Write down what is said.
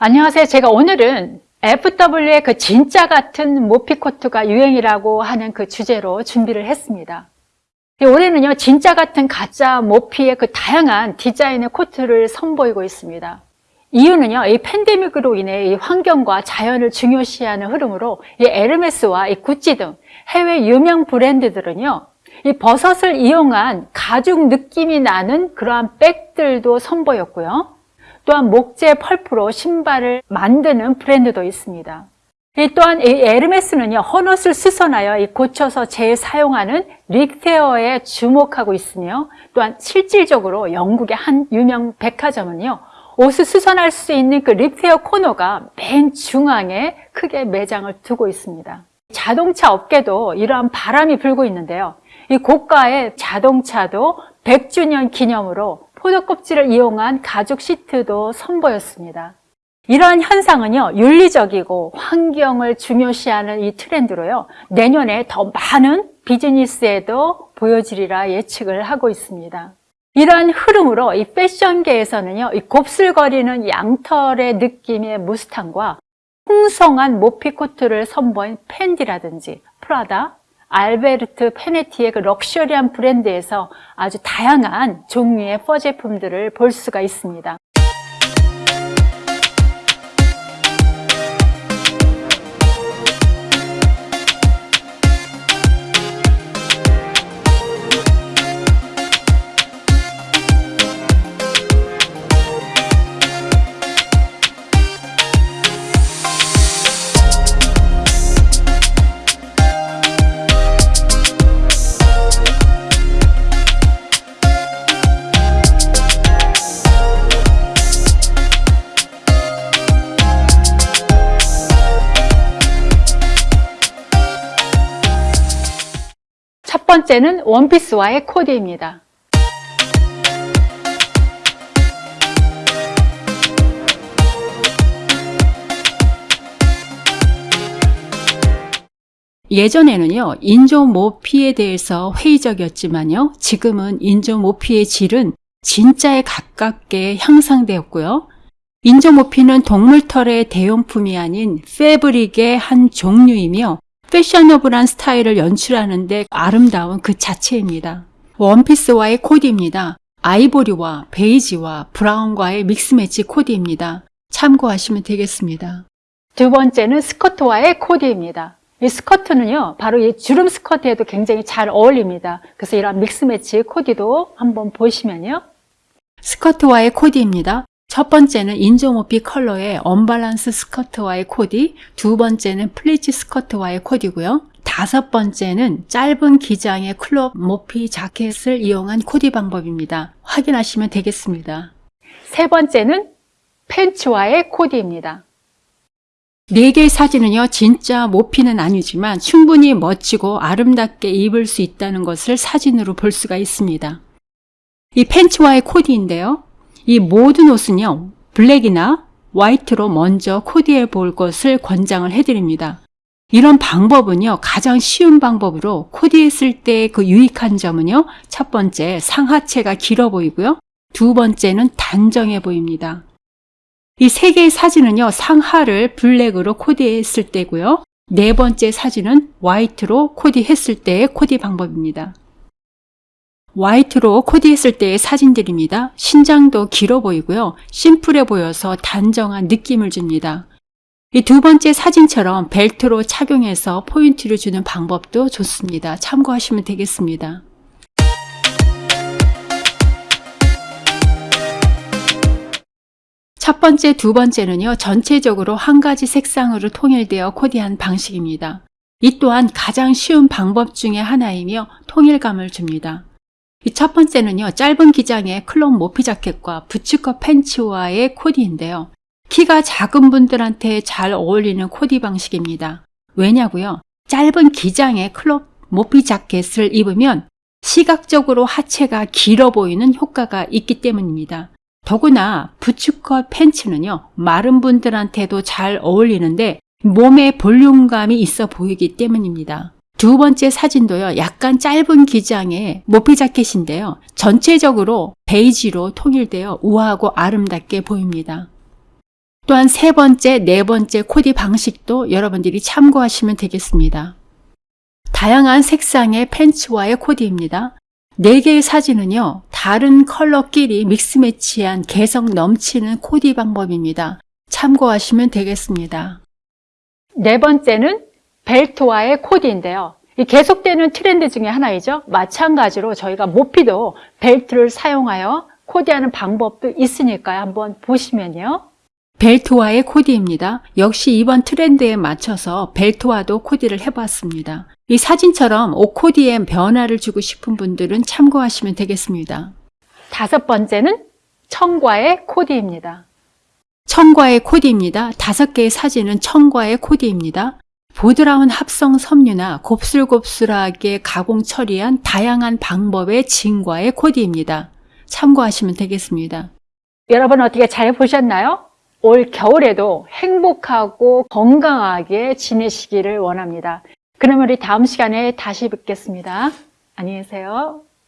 안녕하세요. 제가 오늘은 FW의 그 진짜 같은 모피코트가 유행이라고 하는 그 주제로 준비를 했습니다. 올해는요, 진짜 같은 가짜 모피의 그 다양한 디자인의 코트를 선보이고 있습니다. 이유는요, 이 팬데믹으로 인해 이 환경과 자연을 중요시하는 흐름으로 이 에르메스와 이 구찌 등 해외 유명 브랜드들은요, 이 버섯을 이용한 가죽 느낌이 나는 그러한 백들도 선보였고요. 또한 목재 펄프로 신발을 만드는 브랜드도 있습니다. 또한 이 에르메스는요, 헌옷을 수선하여 고쳐서 재사용하는 릭테어에 주목하고 있으며 또한 실질적으로 영국의 한 유명 백화점은요, 옷을 수선할 수 있는 그 릭테어 코너가 맨 중앙에 크게 매장을 두고 있습니다. 자동차 업계도 이러한 바람이 불고 있는데요. 이 고가의 자동차도 100주년 기념으로 포도 껍질을 이용한 가죽 시트도 선보였습니다. 이러한 현상은요, 윤리적이고 환경을 중요시하는 이 트렌드로요, 내년에 더 많은 비즈니스에도 보여지리라 예측을 하고 있습니다. 이러한 흐름으로 이 패션계에서는요, 이 곱슬거리는 양털의 느낌의 무스탕과 풍성한 모피 코트를 선보인 팬디라든지 프라다, 알베르트 페네티의 그 럭셔리한 브랜드에서 아주 다양한 종류의 퍼 제품들을 볼 수가 있습니다. 번째는 원피스와의 코디입니다. 예전에는요, 인조 모피에 대해서 회의적이었지만요, 지금은 인조 모피의 질은 진짜에 가깝게 향상되었고요. 인조 모피는 동물털의 대용품이 아닌 패브릭의 한 종류이며 패셔너블한 스타일을 연출하는데 아름다운 그 자체입니다. 원피스와의 코디입니다. 아이보리와 베이지와 브라운과의 mix match 코디입니다. 참고하시면 되겠습니다. 두 번째는 스커트와의 코디입니다. 이 스커트는요, 바로 이 주름 스커트에도 굉장히 잘 어울립니다. 그래서 이런 mix match 코디도 한번 보시면요. 스커트와의 코디입니다. 첫 번째는 인조모피 컬러의 언밸런스 스커트와의 코디, 두 번째는 플리츠 스커트와의 코디고요. 다섯 번째는 짧은 기장의 crop 모피 자켓을 이용한 코디 방법입니다. 확인하시면 되겠습니다. 세 번째는 팬츠와의 코디입니다. 네 개의 사진은요, 진짜 모피는 아니지만 충분히 멋지고 아름답게 입을 수 있다는 것을 사진으로 볼 수가 있습니다. 이 팬츠와의 코디인데요. 이 모든 옷은요, 블랙이나 화이트로 먼저 코디해 볼 것을 권장을 해드립니다. 이런 방법은요, 가장 쉬운 방법으로 코디했을 때 그 유익한 점은요, 첫 번째, 상하체가 길어 보이고요. 두 번째는 단정해 보입니다. 이 세 개의 사진은요, 상하를 블랙으로 코디했을 때고요. 네 번째 사진은 화이트로 코디했을 때의 코디 방법입니다. 화이트로 코디했을 때의 사진들입니다. 신장도 길어 보이고요. 심플해 보여서 단정한 느낌을 줍니다. 이 두 번째 사진처럼 벨트로 착용해서 포인트를 주는 방법도 좋습니다. 참고하시면 되겠습니다. 첫 번째, 두 번째는요, 전체적으로 한 가지 색상으로 통일되어 코디한 방식입니다. 이 또한 가장 쉬운 방법 중의 하나이며 통일감을 줍니다. 첫 번째는요, 짧은 기장의 클럽 모피 자켓과 부츠컷 팬츠와의 코디인데요. 키가 작은 분들한테 잘 어울리는 코디 방식입니다. 왜냐고요? 짧은 기장의 클럽 모피 자켓을 입으면 시각적으로 하체가 길어 보이는 효과가 있기 때문입니다. 더구나 부츠컷 팬츠는요, 마른 분들한테도 잘 어울리는데 몸에 볼륨감이 있어 보이기 때문입니다. 두 번째 사진도요. 약간 짧은 기장의 모피 자켓인데요. 전체적으로 베이지로 통일되어 우아하고 아름답게 보입니다. 또한 세 번째, 네 번째 코디 방식도 여러분들이 참고하시면 되겠습니다. 다양한 색상의 팬츠와의 코디입니다. 네 개의 사진은요, 다른 컬러끼리 믹스 매치한 개성 넘치는 코디 방법입니다. 참고하시면 되겠습니다. 네 번째는 벨트와의 코디인데요. 이 계속되는 트렌드 중에 하나이죠. 마찬가지로 저희가 모피도 벨트를 사용하여 코디하는 방법도 있으니까요. 한번 보시면요. 벨트와의 코디입니다. 역시 이번 트렌드에 맞춰서 벨트와도 코디를 해봤습니다. 이 사진처럼 옷 코디에 변화를 주고 싶은 분들은 참고하시면 되겠습니다. 다섯 번째는 청과의 코디입니다. 청과의 코디입니다. 다섯 개의 사진은 청과의 코디입니다. 보드라운 합성 섬유나 곱슬곱슬하게 가공 처리한 다양한 방법의 진과의 코디입니다. 참고하시면 되겠습니다. 여러분 어떻게 잘 보셨나요? 올 겨울에도 행복하고 건강하게 지내시기를 원합니다. 그러면 우리 다음 시간에 다시 뵙겠습니다. 안녕히 계세요.